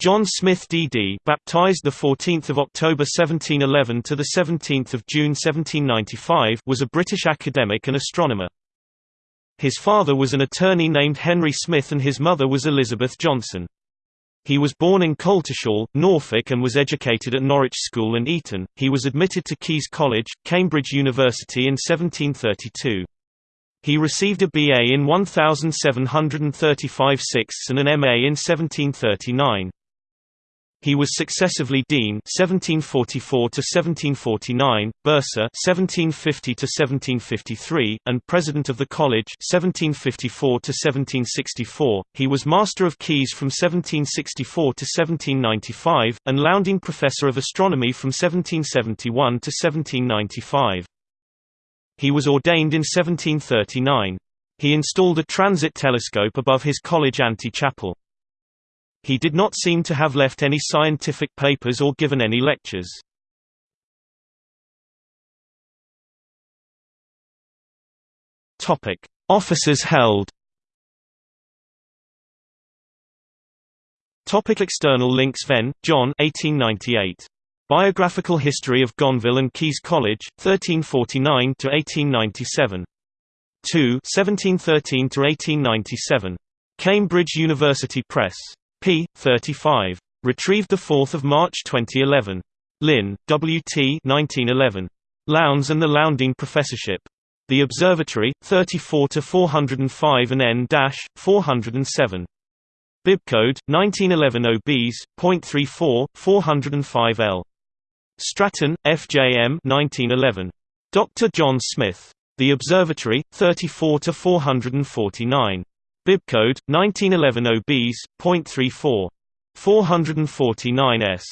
John Smith D.D. baptized the 14th of October 1711 to the 17th of June 1795 was a British academic and astronomer. His father was an attorney named Henry Smith and his mother was Elizabeth Johnson. He was born in Coltishall, Norfolk and was educated at Norwich School and Eton. He was admitted to Caius College, Cambridge University in 1732. He received a BA in 1735 sixths and an MA in 1739. He was successively dean 1744 to 1749, bursar 1750 to 1753, and president of the college 1754 to 1764. He was master of Caius from 1764 to 1795 and Lowndean professor of astronomy from 1771 to 1795. He was ordained in 1739. He installed a transit telescope above his college antechapel. He did not seem to have left any scientific papers or given any lectures. Topic: Offices held. Topic external links Venn, John 1898. Biographical History of Gonville and Caius College, 1349 to 1897. 2 1713 to 1897. Cambridge University Press p. 35. Retrieved 4 March 2011. Lynn, W. T. 1911. Lowndes and the Lowndean Professorship. The Observatory, 34-405 and N-407. Bibcode, 1911 OBs, .34, 405L. Stratton, F.J.M. 1911. Dr. John Smith. The Observatory, 34-449. Bibcode 1911 OBs.34 449s